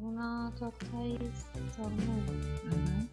문화적 차이점은 음.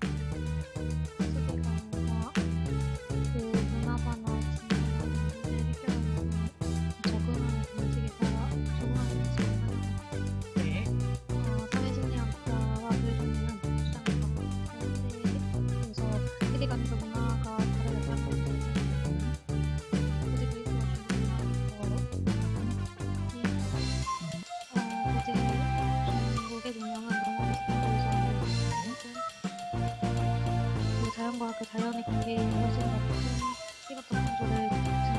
자연과 그 자연의 관계에 더큰 시각적 창조를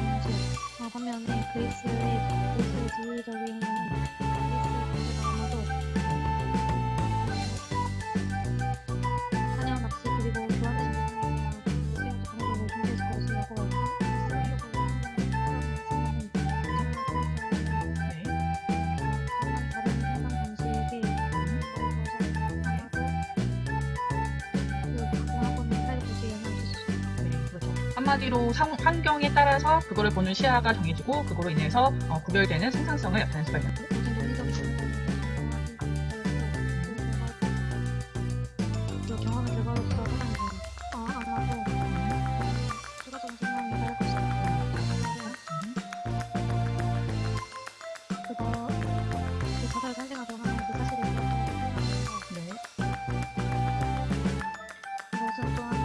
한마디로 상, 환경에 따라서 그거를 보는 시야가 정해지고 그거로 인해서 어, 구별되는 생산성을 나타낼 수가 있는 거죠. 무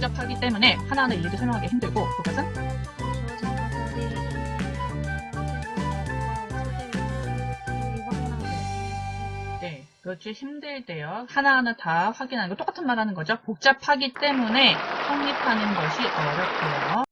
복잡하기 때문에 하나하나 일일이 설명하기 힘들고 그것은 네, 그렇지 힘들대요. 하나하나 다 확인하는 거 똑같은 말 하는 거죠. 복잡하기 때문에 성립하는 것이 어렵고요.